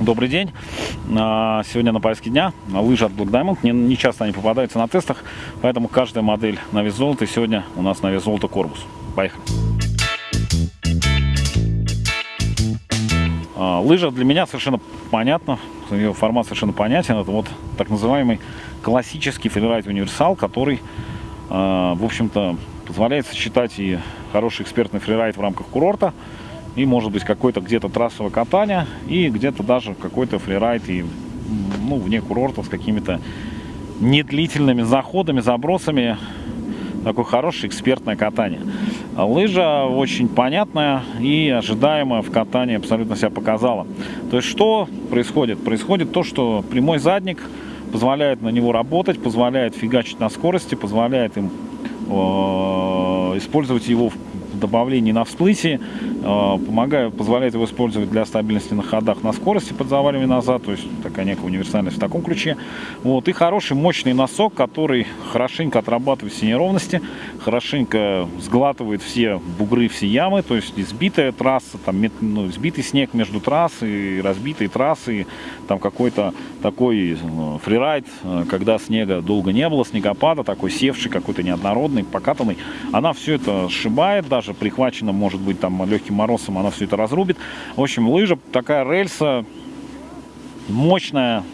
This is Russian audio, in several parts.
Добрый день. А, сегодня на повестке дня лыжи от Black Diamond. Не, не часто они попадаются на тестах, поэтому каждая модель на вес золота. И сегодня у нас на вес золота корпус. Поехали. А, лыжа для меня совершенно понятна, ее формат совершенно понятен. Это вот так называемый классический фрирайд универсал, который, а, в общем-то, позволяет сочетать и хороший экспертный фрирайд в рамках курорта, и может быть какое-то где-то трассовое катание, и где-то даже какой-то фрирайд и ну, вне курорта с какими-то недлительными заходами, забросами. Такое хорошее экспертное катание. Лыжа очень понятная и ожидаемая в катании абсолютно себя показала. То есть что происходит? Происходит то, что прямой задник позволяет на него работать, позволяет фигачить на скорости, позволяет им э, использовать его в добавлении на всплытии, э, помогает, позволяет его использовать для стабильности на ходах на скорости под заваливание назад, то есть такая некая универсальность в таком ключе. Вот, и хороший мощный носок, который хорошенько отрабатывает все неровности, хорошенько сглатывает все бугры, все ямы, то есть избитая трасса, там, ну, избитый снег между трассой, разбитые трассы, там какой-то такой ну, фрирайд, э, когда снега долго не было, снегопада, такой севший, какой-то неоднородный, покатанный, она все это сшибает даже, даже прихвачена, может быть, там легким морозом, она все это разрубит. В общем, лыжа такая рельса, мощная,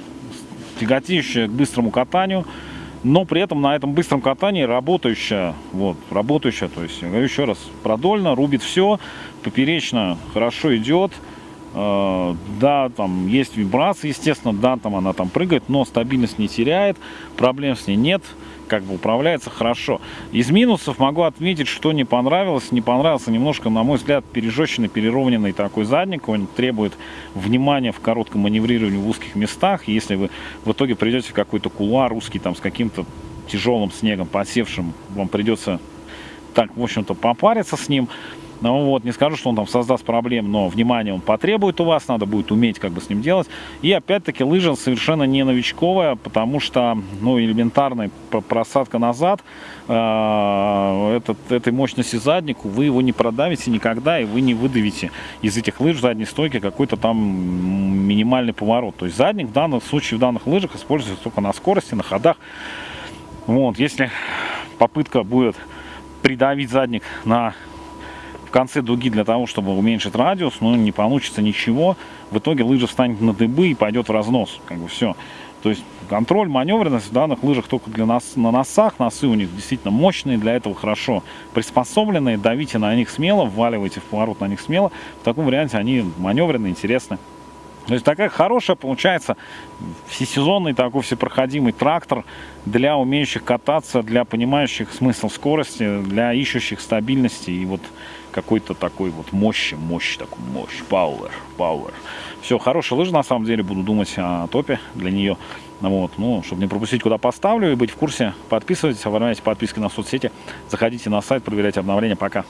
тяготеющая к быстрому катанию, но при этом на этом быстром катании работающая, вот, работающая, то есть, говорю еще раз, продольно, рубит все, поперечно хорошо идет, да, там есть вибрации, естественно, да, там она там прыгает, но стабильность не теряет, проблем с ней нет, как бы управляется хорошо. Из минусов могу отметить, что не понравилось. Не понравился немножко, на мой взгляд, пережеченный, переровненный такой задник. Он требует внимания в коротком маневрировании в узких местах. Если вы в итоге придете в какой-то кулуар узкий, там с каким-то тяжелым снегом, подсевшим, вам придется так, в общем-то, попариться с ним. Ну вот, не скажу, что он там создаст проблем, но внимание он потребует у вас, надо будет уметь как бы с ним делать. И опять-таки лыжа совершенно не новичковая, потому что, ну, элементарная просадка назад, э, этот, этой мощности заднику, вы его не продавите никогда, и вы не выдавите из этих лыж задней стойки какой-то там минимальный поворот. То есть задник в данном случае, в данных лыжах используется только на скорости, на ходах. Вот, если попытка будет придавить задник на конце дуги для того, чтобы уменьшить радиус, но не получится ничего. В итоге лыжа встанет на дыбы и пойдет в разнос. Как бы все. То есть контроль, маневренность в данных лыжах только для нас на носах. Носы у них действительно мощные, для этого хорошо приспособленные. Давите на них смело, вваливайте в поворот на них смело. В таком варианте они маневренные, интересны. То есть такая хорошая получается всесезонный такой всепроходимый трактор для умеющих кататься, для понимающих смысл скорости, для ищущих стабильности и вот какой-то такой вот мощи, мощь, такой мощь, power, power. Все, хорошая лыжа на самом деле, буду думать о топе для нее. Вот, ну, чтобы не пропустить, куда поставлю и быть в курсе, подписывайтесь, оформляйте подписки на соцсети, заходите на сайт, проверяйте обновления. Пока!